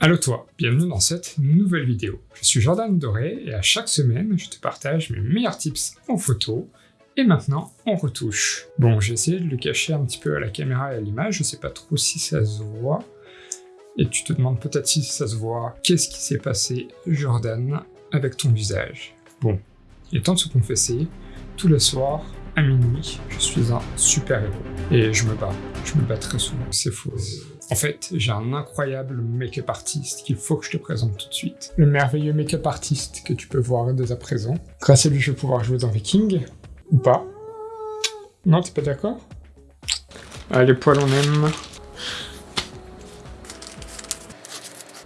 Allo toi, bienvenue dans cette nouvelle vidéo. Je suis Jordan Doré et à chaque semaine, je te partage mes meilleurs tips en photo et maintenant en retouche. Bon, j'ai essayé de le cacher un petit peu à la caméra et à l'image, je sais pas trop si ça se voit. Et tu te demandes peut-être si ça se voit, qu'est-ce qui s'est passé, Jordan, avec ton visage? Bon, il est temps de se confesser, tous les soirs, à minuit, je suis un super-héros. Et je me bats, je me bats très souvent, c'est faux. En fait, j'ai un incroyable make-up artiste qu'il faut que je te présente tout de suite. Le merveilleux make-up artiste que tu peux voir dès à présent. Grâce à lui, je vais pouvoir jouer dans Viking. Ou pas. Non, t'es pas d'accord? Ah, les poils, on aime.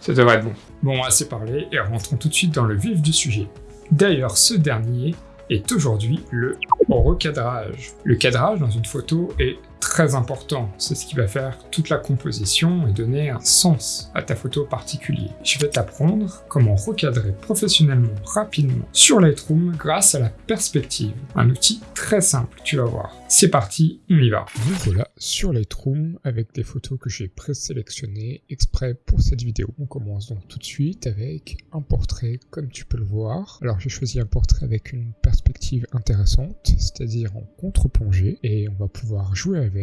Ça devrait être bon. Bon, assez parlé, et rentrons tout de suite dans le vif du sujet. D'ailleurs, ce dernier est aujourd'hui le recadrage. Le cadrage dans une photo est très important. C'est ce qui va faire toute la composition et donner un sens à ta photo particulier. Je vais t'apprendre comment recadrer professionnellement rapidement sur Lightroom grâce à la perspective. Un outil très simple, tu vas voir. C'est parti, on y va. Vous voilà sur Lightroom avec des photos que j'ai présélectionnées exprès pour cette vidéo. On commence donc tout de suite avec un portrait comme tu peux le voir. Alors j'ai choisi un portrait avec une perspective intéressante, c'est-à-dire en contre-plongée et on va pouvoir jouer avec.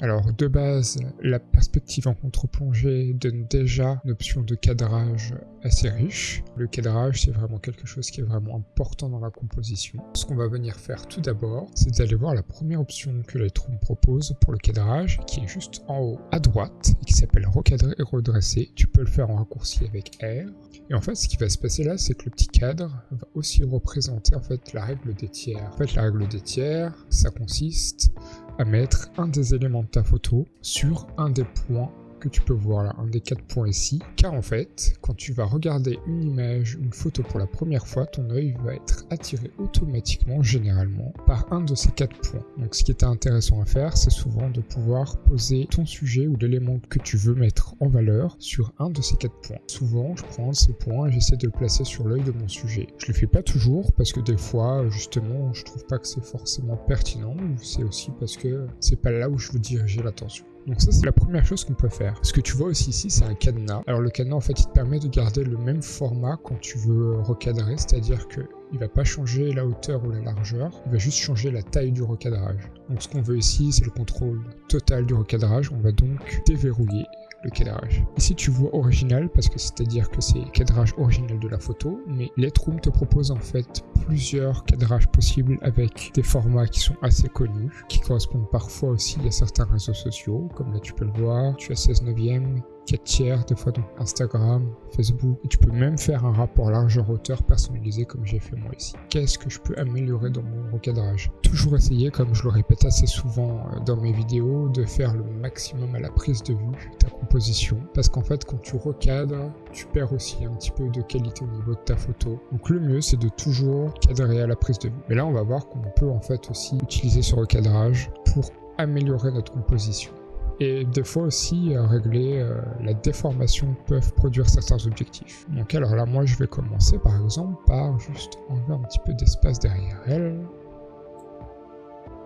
Alors de base, la perspective en contre-plongée donne déjà une option de cadrage assez riche. Le cadrage, c'est vraiment quelque chose qui est vraiment important dans la composition. Ce qu'on va venir faire tout d'abord, c'est d'aller voir la première option que Lightroom propose pour le cadrage, qui est juste en haut à droite, et qui s'appelle recadrer et redresser. Tu peux le faire en raccourci avec R. Et en fait, ce qui va se passer là, c'est que le petit cadre va aussi représenter en fait la règle des tiers. En fait, la règle des tiers, ça consiste à mettre un des éléments de ta photo sur un des points tu peux voir là, un des quatre points ici, car en fait, quand tu vas regarder une image, une photo pour la première fois, ton œil va être attiré automatiquement, généralement, par un de ces quatre points. Donc ce qui est intéressant à faire, c'est souvent de pouvoir poser ton sujet ou l'élément que tu veux mettre en valeur sur un de ces quatre points. Souvent, je prends ces points et j'essaie de le placer sur l'œil de mon sujet. Je le fais pas toujours, parce que des fois, justement, je trouve pas que c'est forcément pertinent, c'est aussi parce que c'est pas là où je veux diriger l'attention. Donc ça c'est la première chose qu'on peut faire. Ce que tu vois aussi ici c'est un cadenas. Alors le cadenas en fait il te permet de garder le même format quand tu veux recadrer, c'est-à-dire que il va pas changer la hauteur ou la largeur, il va juste changer la taille du recadrage. Donc ce qu'on veut ici c'est le contrôle total du recadrage, on va donc déverrouiller cadrage. Ici tu vois original parce que c'est-à-dire que c'est le cadrage original de la photo, mais Lightroom te propose en fait plusieurs cadrages possibles avec des formats qui sont assez connus, qui correspondent parfois aussi à certains réseaux sociaux, comme là tu peux le voir, tu as 16 neuvième, 4 tiers, des fois donc Instagram, Facebook, et tu peux même faire un rapport largeur-hauteur personnalisé comme j'ai fait moi ici. Qu'est-ce que je peux améliorer dans mon recadrage? Toujours essayer, comme je le répète assez souvent euh, dans mes vidéos, de faire le maximum à la prise de vue, ta composition, parce qu'en fait quand tu recadres, tu perds aussi un petit peu de qualité au niveau de ta photo. Donc le mieux c'est de toujours cadrer à la prise de vue. Mais là on va voir qu'on peut en fait aussi utiliser ce recadrage pour améliorer notre composition. Et des fois aussi, euh, régler euh, la déformation peuvent produire certains objectifs. Donc alors là, moi je vais commencer par exemple par juste enlever un petit peu d'espace derrière elle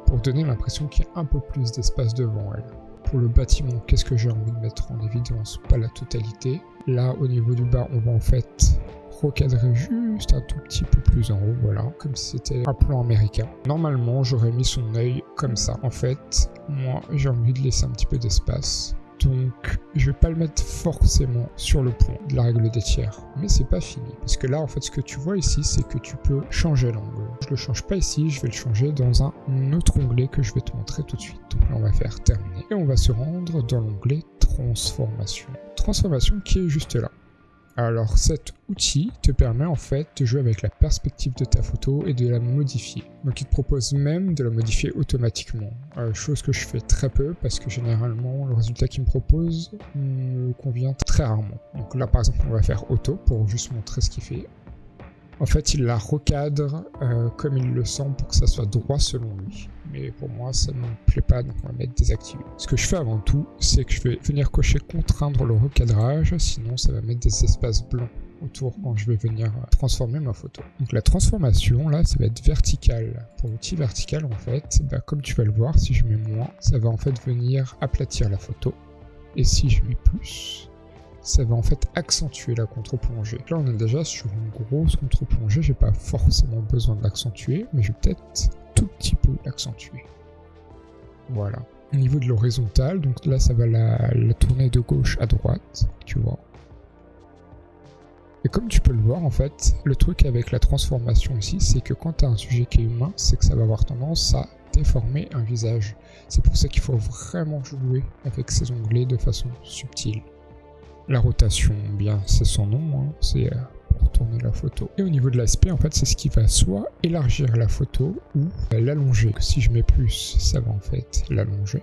pour donner l'impression qu'il y a un peu plus d'espace devant elle. Pour le bâtiment, qu'est-ce que j'ai envie de mettre en évidence? Pas la totalité. Là, au niveau du bas, on va en fait recadrer juste un tout petit peu plus en haut, voilà, comme si c'était un plan américain. Normalement, j'aurais mis son œil comme ça. En fait, moi, j'ai envie de laisser un petit peu d'espace. Donc, je vais pas le mettre forcément sur le point de la règle des tiers. Mais c'est pas fini. Parce que là, en fait, ce que tu vois ici, c'est que tu peux changer l'angle. Je le change pas ici, je vais le changer dans un autre onglet que je vais te montrer tout de suite. Donc là, on va faire terminer. Et on va se rendre dans l'onglet transformation. Transformation qui est juste là. Alors cet outil te permet en fait de jouer avec la perspective de ta photo et de la modifier. Donc il te propose même de la modifier automatiquement, euh, chose que je fais très peu parce que généralement le résultat qu'il me propose me convient très rarement. Donc là par exemple on va faire auto pour juste montrer ce qu'il fait. En fait, il la recadre euh, comme il le sent pour que ça soit droit selon lui. Mais pour moi, ça ne me plaît pas, donc on va mettre désactivé. Ce que je fais avant tout, c'est que je vais venir cocher contraindre le recadrage, sinon ça va mettre des espaces blancs autour quand je vais venir transformer ma photo. Donc la transformation, là, ça va être vertical. Pour l'outil vertical, en fait, bah, comme tu vas le voir, si je mets moins, ça va en fait venir aplatir la photo. Et si je mets plus, ça va en fait accentuer la contre-plongée. Là, on est déjà sur une grosse contre-plongée, j'ai pas forcément besoin de l'accentuer, mais je vais peut-être tout petit peu l'accentuer. Voilà. Au niveau de l'horizontale, donc là, ça va la, tourner de gauche à droite, tu vois. Et comme tu peux le voir, en fait, le truc avec la transformation ici, c'est que quand tu as un sujet qui est humain, c'est que ça va avoir tendance à déformer un visage. C'est pour ça qu'il faut vraiment jouer avec ces onglets de façon subtile. La rotation, bien, c'est son nom, hein, c'est euh, pour tourner la photo. Et au niveau de l'aspect, en fait, c'est ce qui va soit élargir la photo ou l'allonger. Si je mets plus, ça va en fait l'allonger.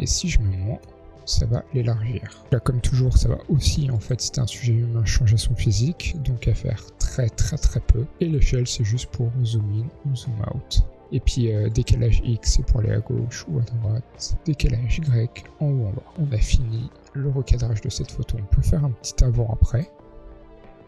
Et si je mets moins, ça va l'élargir. Là, comme toujours, ça va aussi, en fait, c'est un sujet humain, changer son physique, donc à faire très très très peu. Et l'échelle, c'est juste pour zoom in ou zoom out. Et puis euh, décalage X, c'est pour aller à gauche ou à droite. Décalage Y, en haut en bas. On a fini le recadrage de cette photo. On peut faire un petit avant-après.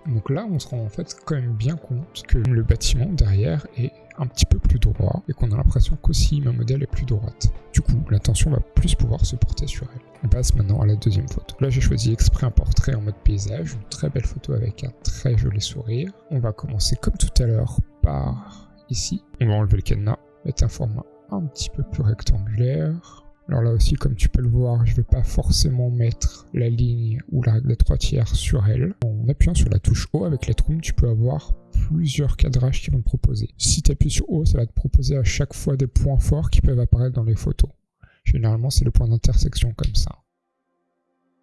Donc là, on se rend en fait quand même bien compte que le bâtiment derrière est un petit peu plus droit et qu'on a l'impression qu'aussi ma modèle est plus droite. Du coup, l'attention va plus pouvoir se porter sur elle. On passe maintenant à la deuxième photo. Là, j'ai choisi exprès un portrait en mode paysage, une très belle photo avec un très joli sourire. On va commencer comme tout à l'heure par ici. On va enlever le cadenas, mettre un format un petit peu plus rectangulaire. Alors là aussi, comme tu peux le voir, je ne vais pas forcément mettre la ligne ou la règle des trois tiers sur elle. En appuyant sur la touche O avec Lightroom, tu peux avoir plusieurs cadrages qui vont te proposer. Si tu appuies sur O, ça va te proposer à chaque fois des points forts qui peuvent apparaître dans les photos. Généralement, c'est le point d'intersection comme ça.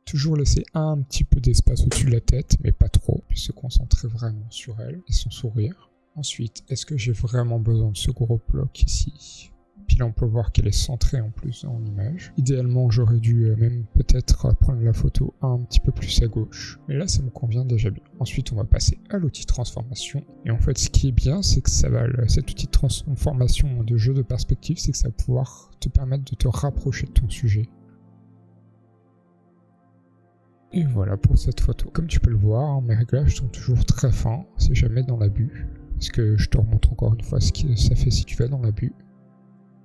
Toujours laisser un petit peu d'espace au-dessus de la tête, mais pas trop, puis se concentrer vraiment sur elle et son sourire. Ensuite, est-ce que j'ai vraiment besoin de ce gros bloc ici? Puis là, on peut voir qu'elle est centrée en plus en image. Idéalement, j'aurais dû euh, même peut-être prendre la photo un petit peu plus à gauche. Mais là, ça me convient déjà bien. Ensuite, on va passer à l'outil transformation. Et en fait, ce qui est bien, c'est que ça va, cet outil de transformation de jeu de perspective, c'est que ça va pouvoir te permettre de te rapprocher de ton sujet. Et voilà pour cette photo. Comme tu peux le voir, mes réglages sont toujours très fins, c'est jamais dans l'abus. Parce que je te remontre encore une fois ce que ça fait si tu vas dans l'abus.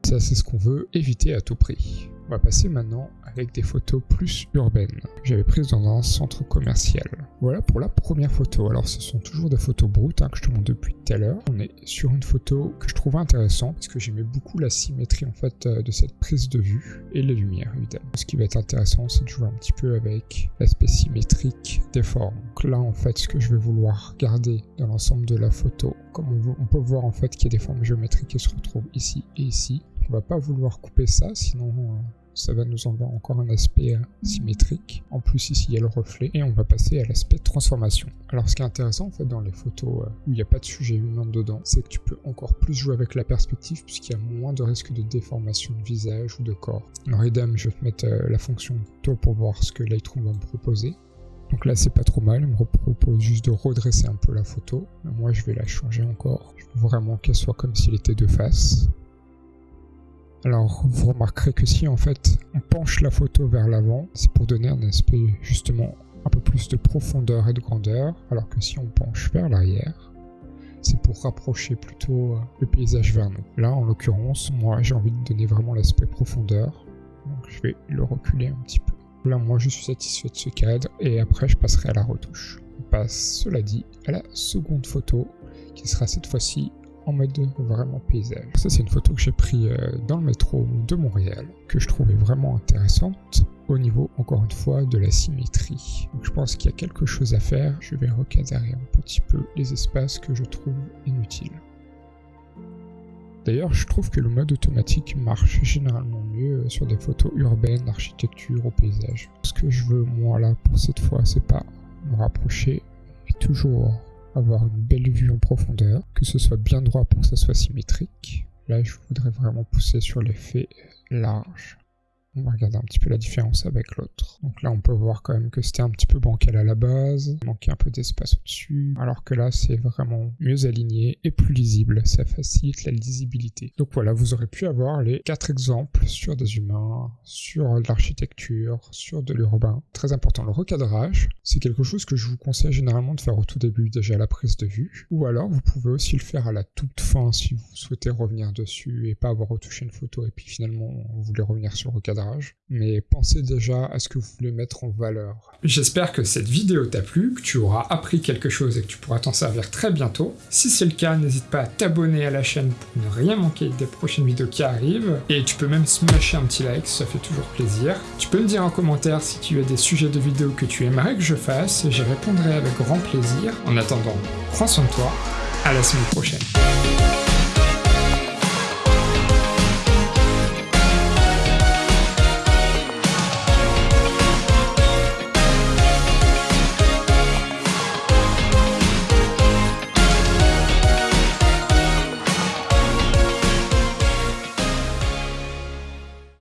Ça, c'est ce qu'on veut éviter à tout prix. On va passer maintenant avec des photos plus urbaines. J'avais prise dans un centre commercial. Voilà pour la première photo. Alors ce sont toujours des photos brutes hein, que je te montre depuis tout à l'heure. On est sur une photo que je trouvais intéressante parce que j'aimais beaucoup la symétrie en fait euh, de cette prise de vue et les lumières évidemment. Ce qui va être intéressant c'est de jouer un petit peu avec l'aspect symétrique des formes. Donc là en fait ce que je vais vouloir garder dans l'ensemble de la photo, comme on, on peut voir en fait qu'il y a des formes géométriques qui se retrouvent ici et ici. On va pas vouloir couper ça sinon euh, ça va nous envoyer encore un aspect euh, symétrique. En plus ici il y a le reflet et on va passer à l'aspect transformation. Alors ce qui est intéressant en fait dans les photos euh, où il n'y a pas de sujet humain dedans, c'est que tu peux encore plus jouer avec la perspective puisqu'il y a moins de risque de déformation de visage ou de corps. Alors idem, je vais te mettre la fonction taux pour voir ce que Lightroom va me proposer. Donc là c'est pas trop mal, il me propose juste de redresser un peu la photo. moi je vais la changer encore. Je veux vraiment qu'elle soit comme s'il était de face. Alors vous remarquerez que si en fait on penche la photo vers l'avant, c'est pour donner un aspect justement un peu plus de profondeur et de grandeur, alors que si on penche vers l'arrière, c'est pour rapprocher plutôt euh, le paysage vers nous. Là en l'occurrence, moi j'ai envie de donner vraiment l'aspect profondeur, donc je vais le reculer un petit peu. Là moi je suis satisfait de ce cadre et après je passerai à la retouche. On passe cela dit à la seconde photo qui sera cette fois-ci en mode vraiment paysage. Ça c'est une photo que j'ai pris euh, dans le métro de Montréal, que je trouvais vraiment intéressante au niveau, encore une fois, de la symétrie. Donc je pense qu'il y a quelque chose à faire. Je vais recadrer un petit peu les espaces que je trouve inutiles. D'ailleurs, je trouve que le mode automatique marche généralement mieux euh, sur des photos urbaines, architecture ou paysage. Ce que je veux, moi, là, pour cette fois, c'est pas me rapprocher, mais toujours avoir une belle vue en profondeur, que ce soit bien droit pour que ça soit symétrique. Là, je voudrais vraiment pousser sur l'effet large. On va regarder un petit peu la différence avec l'autre. Donc là, on peut voir quand même que c'était un petit peu bancal à la base, manquait un peu d'espace au-dessus, alors que là, c'est vraiment mieux aligné et plus lisible. Ça facilite la lisibilité. Donc voilà, vous aurez pu avoir les quatre exemples sur des humains, sur de l'architecture, sur de l'urbain. Très important, le recadrage, c'est quelque chose que je vous conseille généralement de faire au tout début, déjà à la prise de vue, ou alors vous pouvez aussi le faire à la toute fin si vous souhaitez revenir dessus et pas avoir retouché une photo et puis finalement vous voulez revenir sur le recadrage mais pensez déjà à ce que vous voulez mettre en valeur. J'espère que cette vidéo t'a plu, que tu auras appris quelque chose et que tu pourras t'en servir très bientôt. Si c'est le cas, n'hésite pas à t'abonner à la chaîne pour ne rien manquer des prochaines vidéos qui arrivent, et tu peux même smasher un petit like, ça fait toujours plaisir. Tu peux me dire en commentaire si tu as des sujets de vidéos que tu aimerais que je fasse, j'y répondrai avec grand plaisir. En attendant, prends soin de toi, à la semaine prochaine.